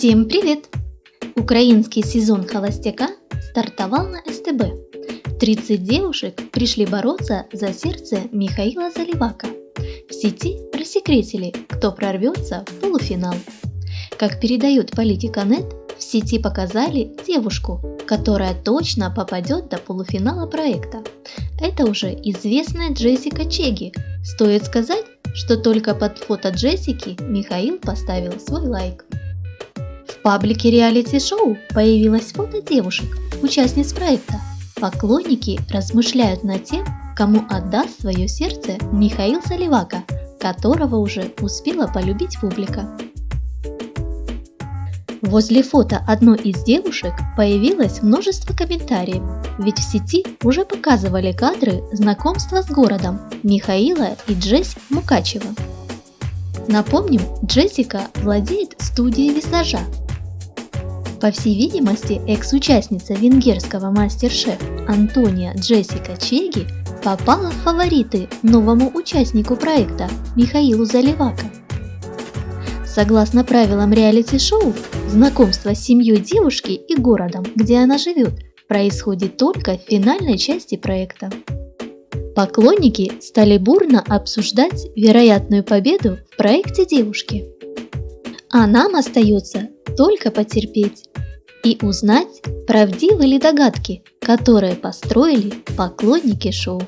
Всем привет! Украинский сезон холостяка стартовал на СТБ. 30 девушек пришли бороться за сердце Михаила Заливака. В сети рассекретили, кто прорвется в полуфинал. Как передает Политика.нет, в сети показали девушку, которая точно попадет до полуфинала проекта. Это уже известная Джессика Чеги. Стоит сказать, что только под фото Джессики Михаил поставил свой лайк. Паблике реалити-шоу появилось фото девушек, участниц проекта. Поклонники размышляют над тем, кому отдаст свое сердце Михаил Заливака, которого уже успела полюбить публика. Возле фото одной из девушек появилось множество комментариев, ведь в сети уже показывали кадры знакомства с городом Михаила и Джесси Мукачева. Напомним, Джессика владеет студией визажа, по всей видимости, экс-участница венгерского мастер-шеф Антония Джессика Чеги попала в фавориты новому участнику проекта Михаилу Заливака. Согласно правилам реалити-шоу, знакомство с семьей девушки и городом, где она живет, происходит только в финальной части проекта. Поклонники стали бурно обсуждать вероятную победу в проекте девушки. А нам остается только потерпеть и узнать, правдивы ли догадки, которые построили поклонники шоу.